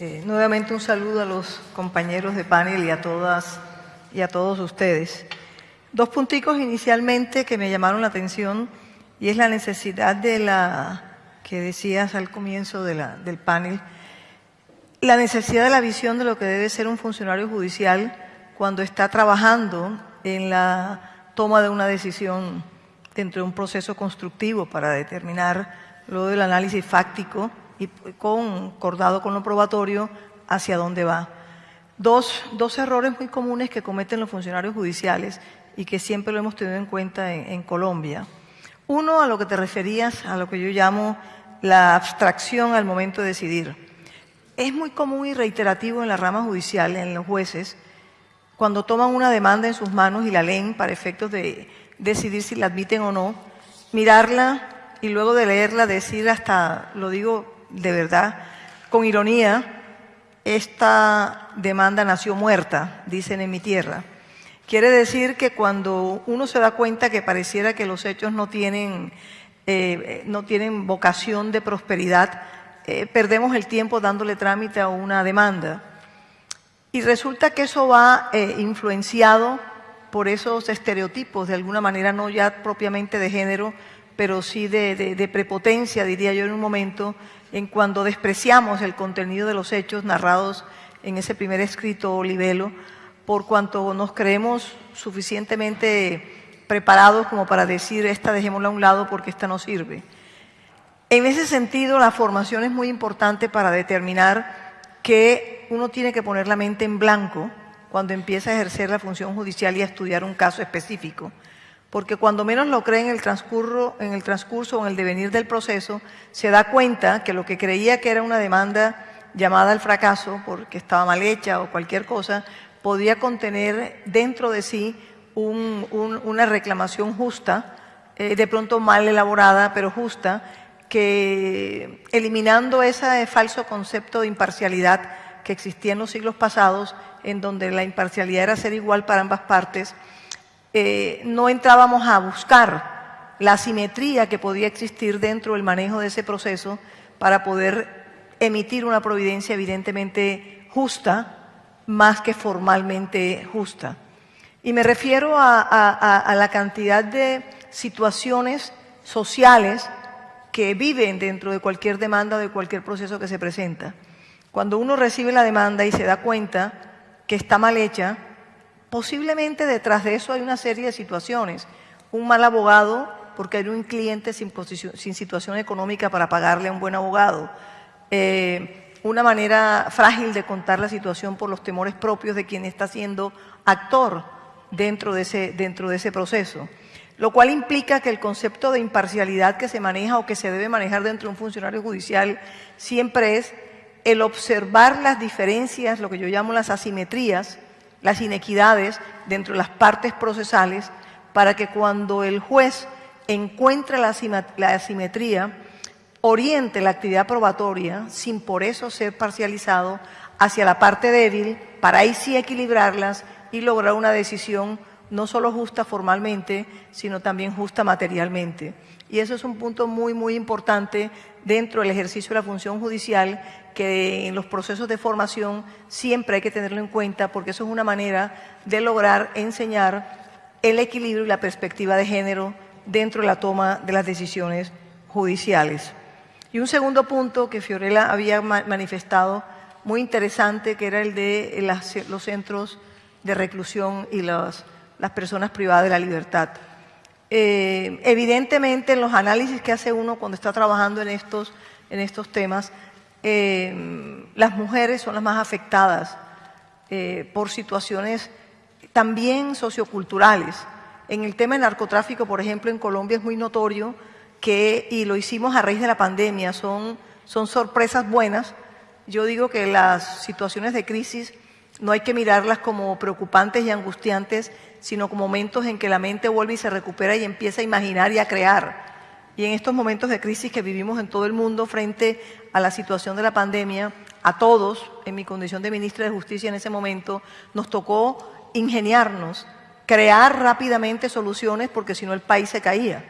Nuevamente un saludo a los compañeros de panel y a todas y a todos ustedes. Dos punticos inicialmente que me llamaron la atención y es la necesidad de la que decías al comienzo del panel, la necesidad de la visión de lo que debe ser un funcionario judicial cuando está trabajando en la toma de una decisión dentro de un proceso constructivo para determinar lo del análisis fáctico y concordado con lo probatorio hacia dónde va. Dos, dos, errores muy comunes que cometen los funcionarios judiciales y que siempre lo hemos tenido en cuenta en, en Colombia. Uno, a lo que te referías, a lo que yo llamo la abstracción al momento de decidir. Es muy común y reiterativo en la rama judicial, en los jueces, cuando toman una demanda en sus manos y la leen para efectos de decidir si la admiten o no, mirarla y luego de leerla decir hasta, lo digo de verdad, con ironía, esta demanda nació muerta, dicen en mi tierra. Quiere decir que cuando uno se da cuenta que pareciera que los hechos no tienen, eh, no tienen vocación de prosperidad, eh, perdemos el tiempo dándole trámite a una demanda. Y resulta que eso va eh, influenciado por esos estereotipos, de alguna manera no ya propiamente de género, pero sí de, prepotencia, diría yo en un momento, en cuando despreciamos el contenido de los hechos narrados en ese primer escrito libelo, por cuanto nos creemos suficientemente preparados como para decir esta dejémosla a un lado porque esta no sirve. En ese sentido, la formación es muy importante para determinar que uno tiene que poner la mente en blanco cuando empieza a ejercer la función judicial y a estudiar un caso específico. Porque cuando menos lo cree en el, transcurso, en el transcurso o en el devenir del proceso, se da cuenta que lo que creía que era una demanda llamada al fracaso, porque estaba mal hecha o cualquier cosa, podía contener dentro de sí una reclamación justa, eh, de pronto mal elaborada, pero justa, que eliminando ese falso concepto de imparcialidad que existía en los siglos pasados, en donde la imparcialidad era ser igual para ambas partes, eh, no entrábamos a buscar la simetría que podía existir dentro del manejo de ese proceso para poder emitir una providencia evidentemente justa, más que formalmente justa. Y me refiero a la cantidad de situaciones sociales que viven dentro de cualquier demanda o de cualquier proceso que se presenta. Cuando uno recibe la demanda y se da cuenta que está mal hecha, posiblemente detrás de eso hay una serie de situaciones. Un mal abogado, porque hay un cliente sin, situación económica para pagarle a un buen abogado. Eh, una manera frágil de contar la situación por los temores propios de quien está siendo actor dentro de ese, dentro de ese proceso. Lo cual implica que el concepto de imparcialidad que se maneja o que se debe manejar dentro de un funcionario judicial siempre es el observar las diferencias, lo que yo llamo las asimetrías, las inequidades dentro de las partes procesales, para que cuando el juez encuentre la, asimetría, oriente la actividad probatoria sin por eso ser parcializado hacia la parte débil, para ahí sí equilibrarlas y lograr una decisión no solo justa formalmente, sino también justa materialmente. Y eso es un punto muy, muy importante dentro del ejercicio de la función judicial que en los procesos de formación siempre hay que tenerlo en cuenta porque eso es una manera de lograr enseñar el equilibrio y la perspectiva de género dentro de la toma de las decisiones judiciales. Y un segundo punto que Fiorella había manifestado muy interesante, que era el de los centros de reclusión y las, personas privadas de la libertad. Eh, evidentemente, en los análisis que hace uno cuando está trabajando en estos, en estos temas, eh, las mujeres son las más afectadas eh, por situaciones también socioculturales. En el tema del narcotráfico, por ejemplo, en Colombia es muy notorio que, y lo hicimos a raíz de la pandemia, son, son sorpresas buenas. Yo digo que las situaciones de crisis no hay que mirarlas como preocupantes y angustiantes, sino como momentos en que la mente vuelve y se recupera y empieza a imaginar y a crear. Y en estos momentos de crisis que vivimos en todo el mundo frente a la situación de la pandemia, a todos, en mi condición de ministra de Justicia en ese momento, nos tocó ingeniarnos, crear rápidamente soluciones porque si no el país se caía.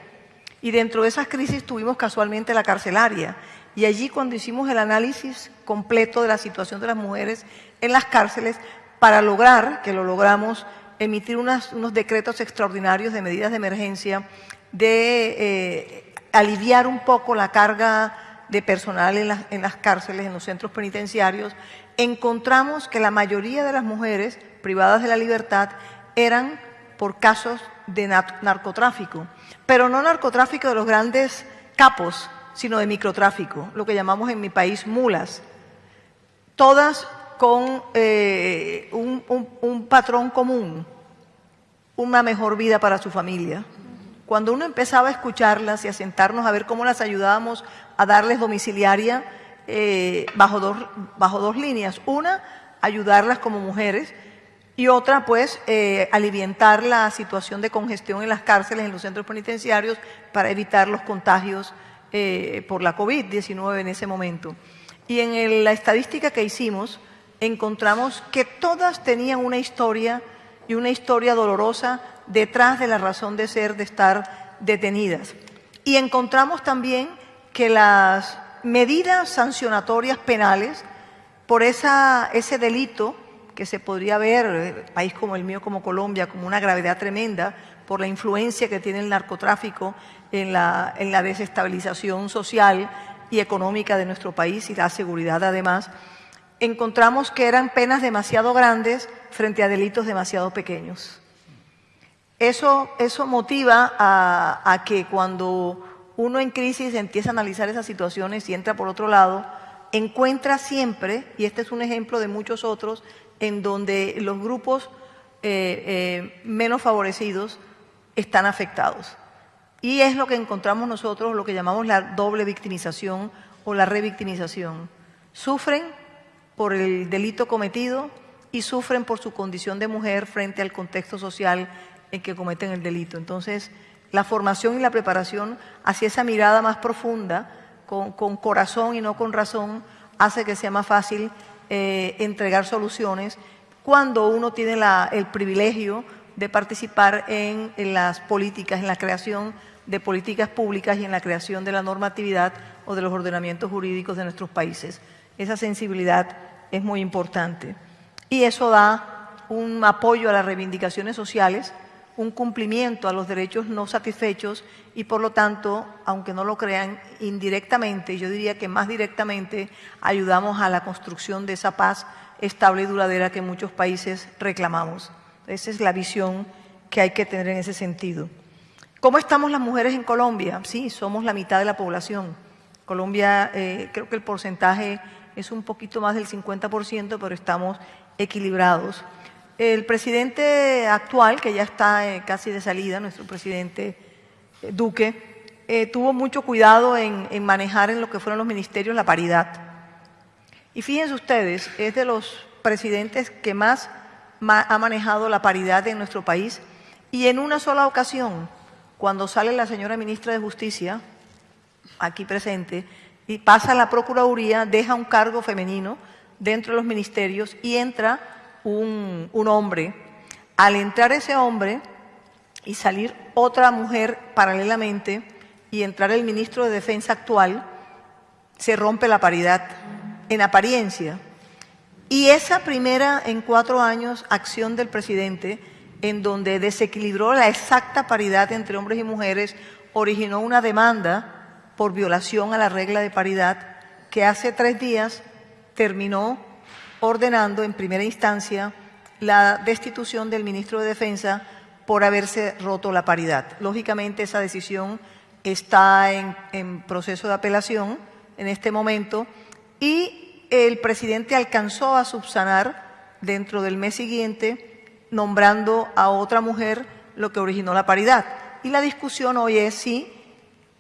Y dentro de esas crisis tuvimos casualmente la carcelaria. Y allí cuando hicimos el análisis completo de la situación de las mujeres en las cárceles, para lograr, que lo logramos, emitir unos decretos extraordinarios de medidas de emergencia, de eh, aliviar un poco la carga de personal en las, en las cárceles, en los centros penitenciarios, encontramos que la mayoría de las mujeres privadas de la libertad eran por casos de narcotráfico, pero no narcotráfico de los grandes capos, sino de microtráfico, lo que llamamos en mi país mulas, todas con eh, un, patrón común, una mejor vida para su familia. Cuando uno empezaba a escucharlas y a sentarnos a ver cómo las ayudábamos a darles domiciliaria eh, bajo, dos, bajo dos líneas. Una, ayudarlas como mujeres y otra, pues, eh, aliviar la situación de congestión en las cárceles, en los centros penitenciarios, para evitar los contagios eh, por la COVID-19 en ese momento. Y en la estadística que hicimos, encontramos que todas tenían una historia y una historia dolorosa detrás de la razón de ser, de estar detenidas. Y encontramos también que las medidas sancionatorias penales por ese delito que se podría ver, en eh, país como el mío, como Colombia, como una gravedad tremenda por la influencia que tiene el narcotráfico en la, en la desestabilización social y económica de nuestro país y la seguridad además, encontramos que eran penas demasiado grandes frente a delitos demasiado pequeños. Eso, eso motiva a, que cuando uno en crisis empieza a analizar esas situaciones y entra por otro lado, encuentra siempre, y este es un ejemplo de muchos otros, en donde los grupos eh, eh, menos favorecidos están afectados. Y es lo que encontramos nosotros, lo que llamamos la doble victimización o la revictimización. Sufren por el delito cometido y sufren por su condición de mujer frente al contexto social en que cometen el delito. Entonces, la formación y la preparación hacia esa mirada más profunda, con, corazón y no con razón, hace que sea más fácil eh, entregar soluciones cuando uno tiene el privilegio de participar en, las políticas, en la creación de políticas públicas y en la creación de la normatividad o de los ordenamientos jurídicos de nuestros países. Esa sensibilidad es muy importante. Y eso da un apoyo a las reivindicaciones sociales un cumplimiento a los derechos no satisfechos y por lo tanto, aunque no lo crean indirectamente, yo diría que más directamente ayudamos a la construcción de esa paz estable y duradera que muchos países reclamamos. Esa es la visión que hay que tener en ese sentido. ¿Cómo estamos las mujeres en Colombia? Sí, somos la mitad de la población. Colombia, eh, creo que el porcentaje es un poquito más del 50%, pero estamos equilibrados. El presidente actual, que ya está eh, casi de salida, nuestro presidente eh, Duque, eh, tuvo mucho cuidado en, manejar en lo que fueron los ministerios la paridad. Y fíjense ustedes, es de los presidentes que más ha manejado la paridad en nuestro país y en una sola ocasión, cuando sale la señora ministra de Justicia, aquí presente, y pasa la Procuraduría, deja un cargo femenino dentro de los ministerios y entra un, hombre, al entrar ese hombre y salir otra mujer paralelamente y entrar el ministro de Defensa actual, se rompe la paridad en apariencia. Y esa primera en cuatro años acción del presidente, en donde desequilibró la exacta paridad entre hombres y mujeres, originó una demanda por violación a la regla de paridad que hace tres días terminó ordenando en primera instancia la destitución del ministro de Defensa por haberse roto la paridad. Lógicamente esa decisión está en, proceso de apelación en este momento y el presidente alcanzó a subsanar dentro del mes siguiente nombrando a otra mujer lo que originó la paridad. Y la discusión hoy es si,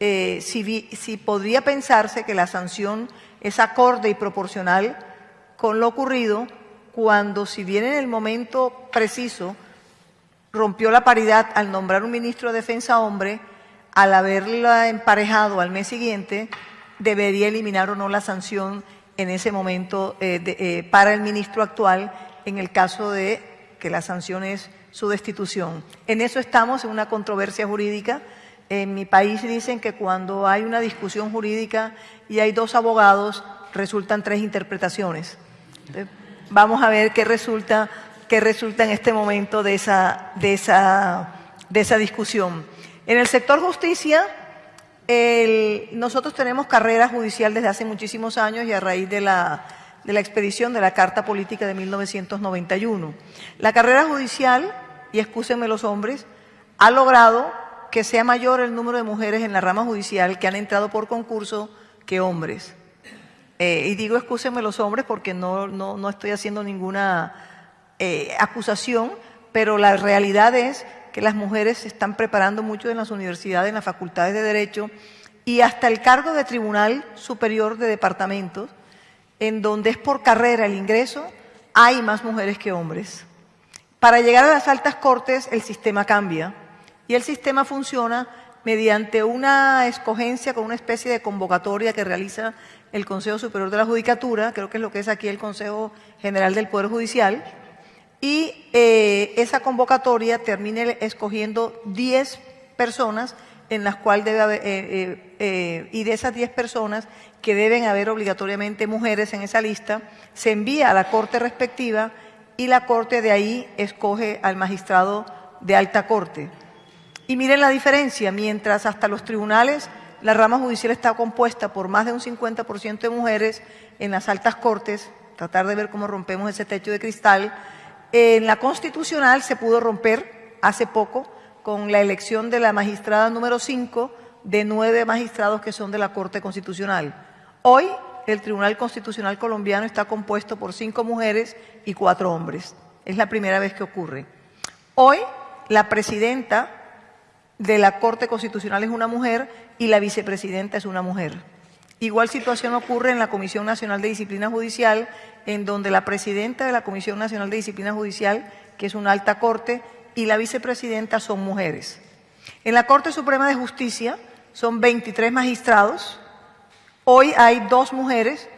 eh, si, si podría pensarse que la sanción es acorde y proporcional con lo ocurrido cuando, si bien en el momento preciso rompió la paridad al nombrar un ministro de Defensa hombre, al haberla emparejado al mes siguiente, debería eliminar o no la sanción en ese momento eh, eh, para el ministro actual en el caso de que la sanción es su destitución. En eso estamos, en una controversia jurídica En mi país dicen que cuando hay una discusión jurídica y hay dos abogados, resultan tres interpretaciones. Vamos a ver qué resulta, qué resulta en este momento de esa, de esa, de esa discusión. En el sector justicia, nosotros tenemos carrera judicial desde hace muchísimos años y a raíz de la, de la expedición de la Carta Política de 1991. La carrera judicial, y excúsenme los hombres, ha logrado que sea mayor el número de mujeres en la rama judicial que han entrado por concurso que hombres. Eh, y digo excúsenme los hombres porque no, no, estoy haciendo ninguna eh, acusación, pero la realidad es que las mujeres se están preparando mucho en las universidades, en las facultades de Derecho y hasta el cargo de Tribunal Superior de Departamentos, en donde es por carrera el ingreso, hay más mujeres que hombres. Para llegar a las altas cortes el sistema cambia y el sistema funciona mediante una escogencia con una especie de convocatoria que realiza el Consejo Superior de la Judicatura, creo que es lo que es aquí el Consejo General del Poder Judicial, y eh, esa convocatoria termina escogiendo 10 personas en las cuales debe haber, eh, eh, y de esas 10 personas que deben haber obligatoriamente mujeres en esa lista, se envía a la corte respectiva y la corte de ahí escoge al magistrado de alta corte. Y miren la diferencia, mientras hasta los tribunales la rama judicial está compuesta por más de un 50% de mujeres en las altas cortes, tratar de ver cómo rompemos ese techo de cristal, en la constitucional se pudo romper hace poco con la elección de la magistrada número 5 de nueve magistrados que son de la Corte Constitucional. Hoy el Tribunal Constitucional colombiano está compuesto por cinco mujeres y cuatro hombres. Es la primera vez que ocurre. Hoy la presidenta de la Corte Constitucional es una mujer y la vicepresidenta es una mujer. Igual situación ocurre en la Comisión Nacional de Disciplina Judicial, en donde la presidenta de la Comisión Nacional de Disciplina Judicial, que es una alta corte, y la vicepresidenta son mujeres. En la Corte Suprema de Justicia son 23 magistrados. Hoy hay dos mujeres,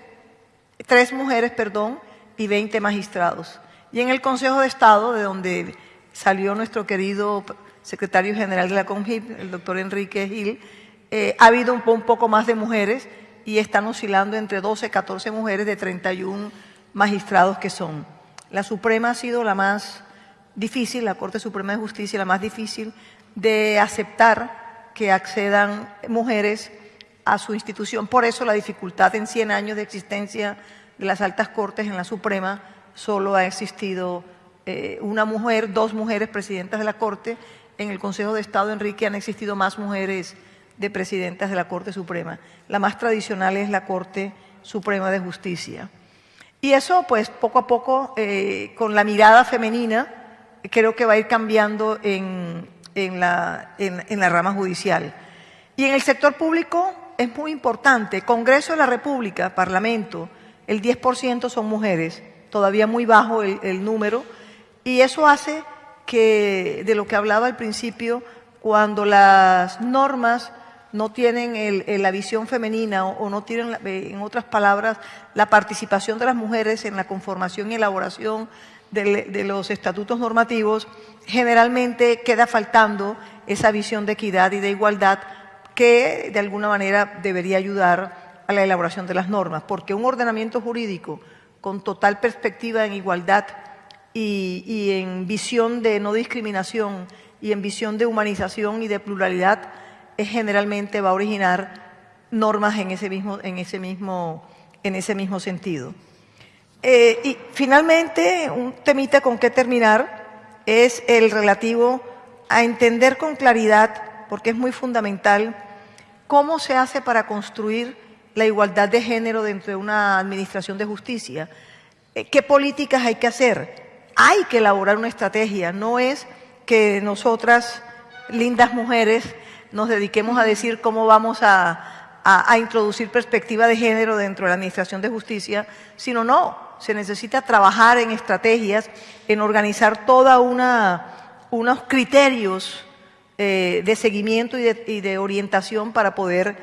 tres mujeres, perdón, y 20 magistrados. Y en el Consejo de Estado, de donde salió nuestro querido secretario general de la CONGIP, el doctor Enrique Gil, eh, ha habido un, poco más de mujeres y están oscilando entre 12 y 14 mujeres de 31 magistrados que son. La Suprema ha sido la más difícil, la Corte Suprema de Justicia, la más difícil de aceptar que accedan mujeres a su institución. Por eso la dificultad en 100 años de existencia de las altas cortes en la Suprema solo ha existido eh, una mujer, dos mujeres presidentas de la Corte en el Consejo de Estado, Enrique, han existido más mujeres de presidentas de la Corte Suprema. La más tradicional es la Corte Suprema de Justicia. Y eso, pues, poco a poco, eh, con la mirada femenina, creo que va a ir cambiando en, la, en la rama judicial. Y en el sector público es muy importante. Congreso de la República, Parlamento, el 10% son mujeres, todavía muy bajo el, el número, y eso hace que de lo que hablaba al principio, cuando las normas no tienen la visión femenina o, no tienen, eh, en otras palabras, la participación de las mujeres en la conformación y elaboración de, los estatutos normativos, generalmente queda faltando esa visión de equidad y de igualdad que de alguna manera debería ayudar a la elaboración de las normas, porque un ordenamiento jurídico con total perspectiva en igualdad y, en visión de no discriminación y en visión de humanización y de pluralidad, generalmente va a originar normas en ese mismo sentido. Eh, y finalmente, un temita con que terminar es el relativo a entender con claridad, porque es muy fundamental, cómo se hace para construir la igualdad de género dentro de una administración de justicia. Eh, ¿Qué políticas hay que hacer? Hay que elaborar una estrategia, no es que nosotras, lindas mujeres, nos dediquemos a decir cómo vamos a, introducir perspectiva de género dentro de la Administración de Justicia, sino no, se necesita trabajar en estrategias, en organizar toda una unos criterios eh, de seguimiento y de, orientación para poder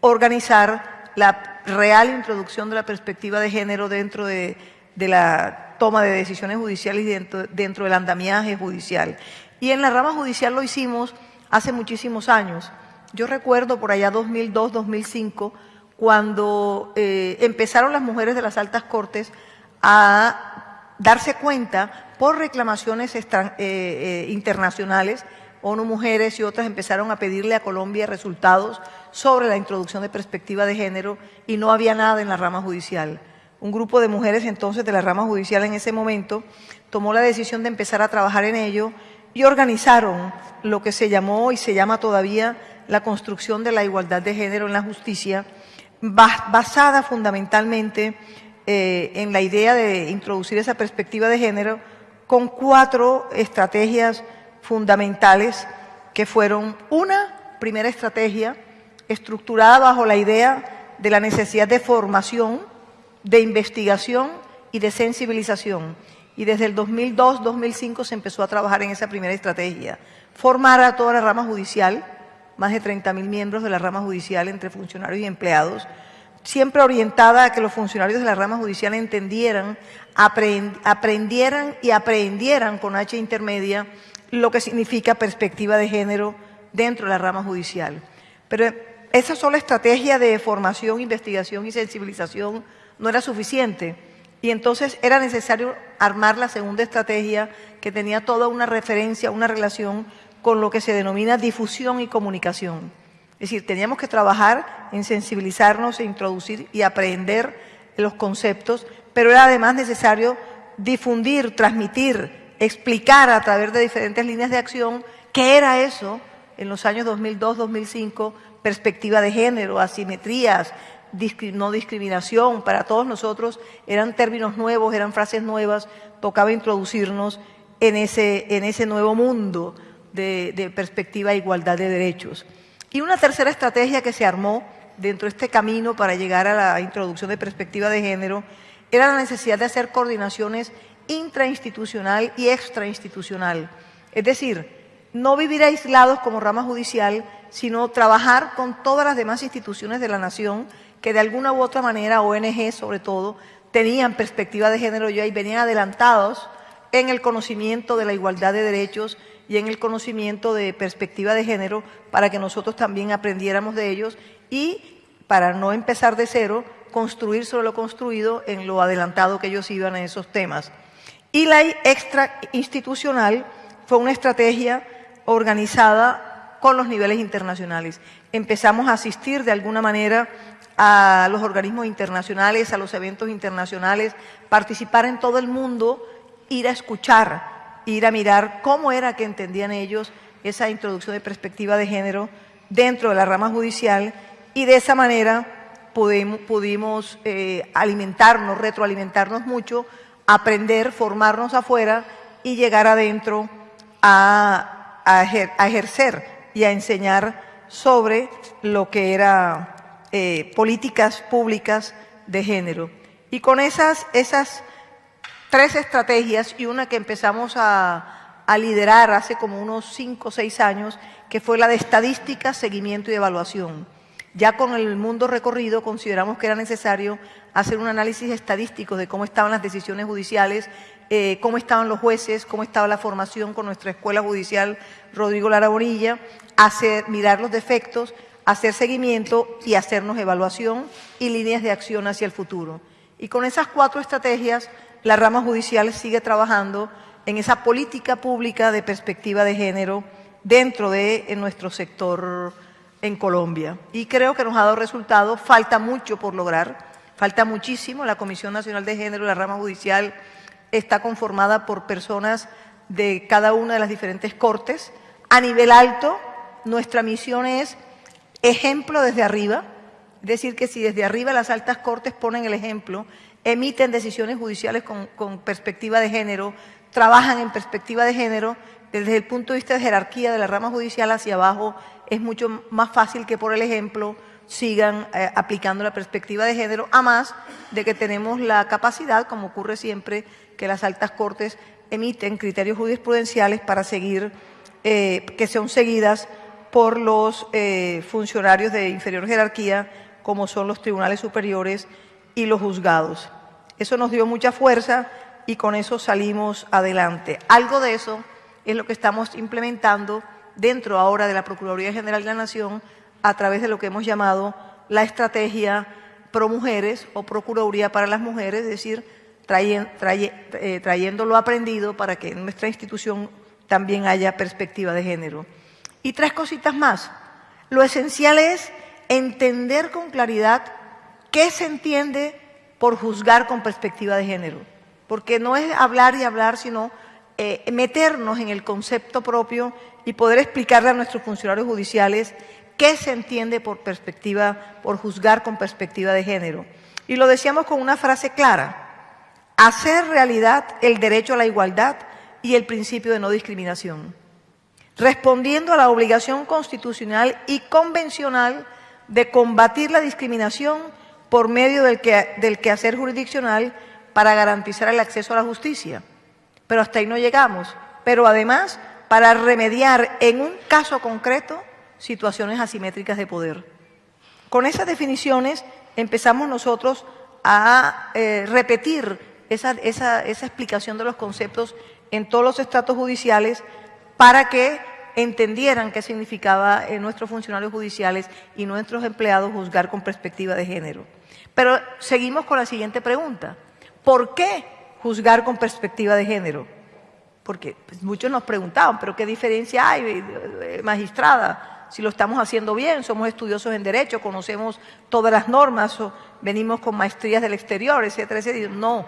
organizar la real introducción de la perspectiva de género dentro de la toma de decisiones judiciales dentro, del andamiaje judicial. Y en la rama judicial lo hicimos hace muchísimos años. Yo recuerdo por allá 2002, 2005, cuando eh, empezaron las mujeres de las altas cortes a darse cuenta por reclamaciones eh, eh, internacionales, ONU Mujeres y otras empezaron a pedirle a Colombia resultados sobre la introducción de perspectiva de género y no había nada en la rama judicial. Un grupo de mujeres entonces de la rama judicial en ese momento tomó la decisión de empezar a trabajar en ello y organizaron lo que se llamó y se llama todavía la construcción de la igualdad de género en la justicia, basada fundamentalmente eh, en la idea de introducir esa perspectiva de género con cuatro estrategias fundamentales que fueron una primera estrategia estructurada bajo la idea de la necesidad de formación, de investigación y de sensibilización y desde el 2002-2005 se empezó a trabajar en esa primera estrategia. Formar a toda la rama judicial, más de 30.000 miembros de la rama judicial entre funcionarios y empleados, siempre orientada a que los funcionarios de la rama judicial entendieran, aprendieran y aprendieran con H intermedia lo que significa perspectiva de género dentro de la rama judicial. Pero esa sola estrategia de formación, investigación y sensibilización no era suficiente y entonces era necesario armar la segunda estrategia que tenía toda una referencia, una relación con lo que se denomina difusión y comunicación. Es decir, teníamos que trabajar en sensibilizarnos e introducir y aprender los conceptos, pero era además necesario difundir, transmitir, explicar a través de diferentes líneas de acción qué era eso en los años 2002-2005, perspectiva de género, asimetrías, no discriminación, para todos nosotros eran términos nuevos, eran frases nuevas, tocaba introducirnos en ese, en ese nuevo mundo de, perspectiva de igualdad de derechos. Y una tercera estrategia que se armó dentro de este camino para llegar a la introducción de perspectiva de género era la necesidad de hacer coordinaciones intrainstitucional y extrainstitucional. Es decir, no vivir aislados como rama judicial, sino trabajar con todas las demás instituciones de la nación que de alguna u otra manera, ONG sobre todo, tenían perspectiva de género y venían adelantados en el conocimiento de la igualdad de derechos y en el conocimiento de perspectiva de género para que nosotros también aprendiéramos de ellos y para no empezar de cero, construir sobre lo construido en lo adelantado que ellos iban en esos temas. Y la extra institucional fue una estrategia organizada con los niveles internacionales. Empezamos a asistir de alguna manera a los organismos internacionales, a los eventos internacionales, participar en todo el mundo, ir a escuchar, ir a mirar cómo era que entendían ellos esa introducción de perspectiva de género dentro de la rama judicial y de esa manera pudimos, pudimos eh, alimentarnos, retroalimentarnos mucho, aprender, formarnos afuera y llegar adentro a, a ejercer y a enseñar sobre lo que era eh, políticas públicas de género. Y con esas, esas tres estrategias y una que empezamos a, a liderar hace como unos cinco o seis años, que fue la de estadística, seguimiento y evaluación. Ya con el mundo recorrido consideramos que era necesario hacer un análisis estadístico de cómo estaban las decisiones judiciales, eh, cómo estaban los jueces, cómo estaba la formación con nuestra escuela judicial Rodrigo Lara Bonilla, hacer, mirar los defectos, hacer seguimiento y hacernos evaluación y líneas de acción hacia el futuro. Y con esas cuatro estrategias, la rama judicial sigue trabajando en esa política pública de perspectiva de género dentro de nuestro sector en Colombia. Y creo que nos ha dado resultados, falta mucho por lograr, falta muchísimo. La Comisión Nacional de Género, la rama judicial, está conformada por personas de cada una de las diferentes cortes. A nivel alto, nuestra misión es ejemplo desde arriba, es decir, que si desde arriba las altas cortes ponen el ejemplo, emiten decisiones judiciales con, perspectiva de género, trabajan en perspectiva de género, desde el punto de vista de jerarquía de la rama judicial hacia abajo, es mucho más fácil que por el ejemplo sigan eh, aplicando la perspectiva de género, a más de que tenemos la capacidad, como ocurre siempre, que las altas cortes emiten criterios jurisprudenciales para seguir, eh, que sean seguidas por los eh, funcionarios de inferior jerarquía, como son los tribunales superiores y los juzgados. Eso nos dio mucha fuerza y con eso salimos adelante. Algo de eso es lo que estamos implementando dentro ahora de la Procuraduría General de la Nación a través de lo que hemos llamado la estrategia pro mujeres o Procuraduría para las mujeres, es decir, eh, trayendo lo aprendido para que en nuestra institución también haya perspectiva de género. Y tres cositas más. Lo esencial es entender con claridad qué se entiende por juzgar con perspectiva de género. Porque no es hablar y hablar, sino eh, meternos en el concepto propio y poder explicarle a nuestros funcionarios judiciales qué se entiende por perspectiva, por juzgar con perspectiva de género. Y lo decíamos con una frase clara, hacer realidad el derecho a la igualdad y el principio de no discriminación, respondiendo a la obligación constitucional y convencional de combatir la discriminación por medio del, que, del quehacer jurisdiccional para garantizar el acceso a la justicia. Pero hasta ahí no llegamos. Pero además, para remediar en un caso concreto situaciones asimétricas de poder. Con esas definiciones empezamos nosotros a eh, repetir esa, esa, esa explicación de los conceptos en todos los estratos judiciales para que entendieran qué significaba en nuestros funcionarios judiciales y nuestros empleados juzgar con perspectiva de género. Pero seguimos con la siguiente pregunta. ¿Por qué juzgar con perspectiva de género? Porque pues, muchos nos preguntaban, ¿pero qué diferencia hay, eh, eh, magistrada? Si lo estamos haciendo bien, somos estudiosos en Derecho, conocemos todas las normas, venimos con maestrías del exterior, etcétera, etcétera. No,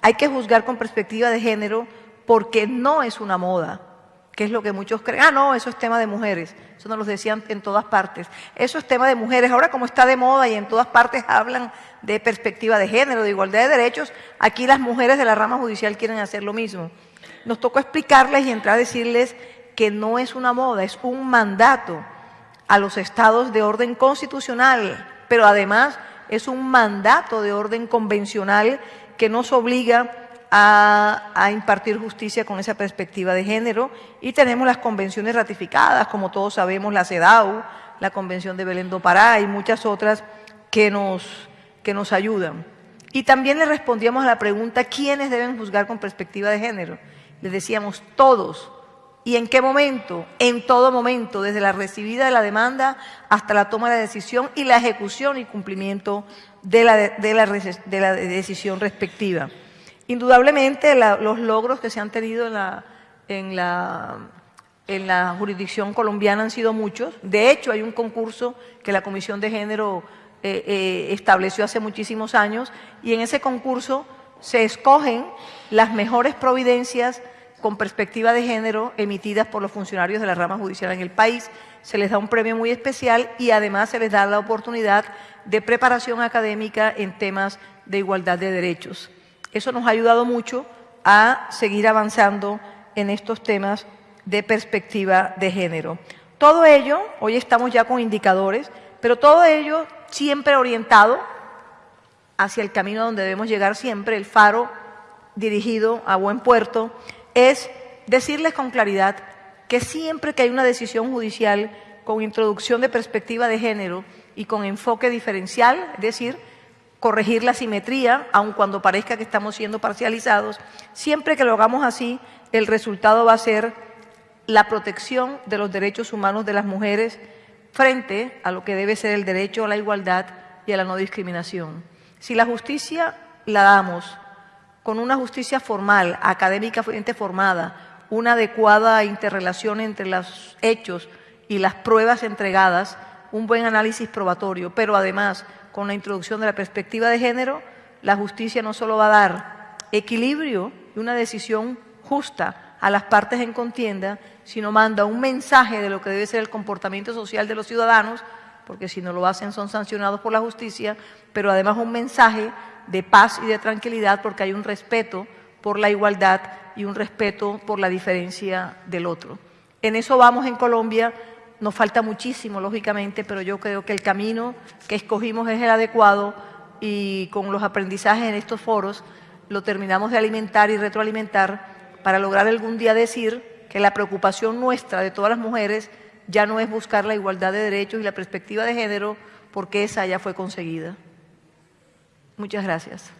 hay que juzgar con perspectiva de género porque no es una moda, que es lo que muchos creen. Ah, no, eso es tema de mujeres. Eso nos lo decían en todas partes. Eso es tema de mujeres. Ahora como está de moda y en todas partes hablan de perspectiva de género, de igualdad de derechos, aquí las mujeres de la rama judicial quieren hacer lo mismo. Nos tocó explicarles y entrar a decirles que no es una moda, es un mandato a los estados de orden constitucional, pero además es un mandato de orden convencional que nos obliga a, impartir justicia con esa perspectiva de género y tenemos las convenciones ratificadas, como todos sabemos, la CEDAW, la Convención de Belén do Pará y muchas otras que nos, que nos ayudan. Y también le respondíamos a la pregunta, ¿quiénes deben juzgar con perspectiva de género? Les decíamos, todos. ¿Y en qué momento? En todo momento, desde la recibida de la demanda hasta la toma de la decisión y la ejecución y cumplimiento de la, de la, de la decisión respectiva. Indudablemente los logros que se han tenido en la, en, la, en la jurisdicción colombiana han sido muchos. De hecho, hay un concurso que la Comisión de Género eh, eh, estableció hace muchísimos años y en ese concurso se escogen las mejores providencias con perspectiva de género emitidas por los funcionarios de la rama judicial en el país. Se les da un premio muy especial y además se les da la oportunidad de preparación académica en temas de igualdad de derechos. Eso nos ha ayudado mucho a seguir avanzando en estos temas de perspectiva de género. Todo ello, hoy estamos ya con indicadores, pero todo ello siempre orientado hacia el camino donde debemos llegar siempre, el faro dirigido a buen puerto, es decirles con claridad que siempre que hay una decisión judicial con introducción de perspectiva de género y con enfoque diferencial, es decir, corregir la simetría, aun cuando parezca que estamos siendo parcializados. Siempre que lo hagamos así, el resultado va a ser la protección de los derechos humanos de las mujeres frente a lo que debe ser el derecho a la igualdad y a la no discriminación. Si la justicia la damos con una justicia formal, académicamente formada, una adecuada interrelación entre los hechos y las pruebas entregadas, un buen análisis probatorio, pero además con la introducción de la perspectiva de género, la justicia no solo va a dar equilibrio y una decisión justa a las partes en contienda, sino manda un mensaje de lo que debe ser el comportamiento social de los ciudadanos, porque si no lo hacen son sancionados por la justicia, pero además un mensaje de paz y de tranquilidad porque hay un respeto por la igualdad y un respeto por la diferencia del otro. En eso vamos en Colombia nos falta muchísimo, lógicamente, pero yo creo que el camino que escogimos es el adecuado y con los aprendizajes en estos foros lo terminamos de alimentar y retroalimentar para lograr algún día decir que la preocupación nuestra de todas las mujeres ya no es buscar la igualdad de derechos y la perspectiva de género, porque esa ya fue conseguida. Muchas gracias.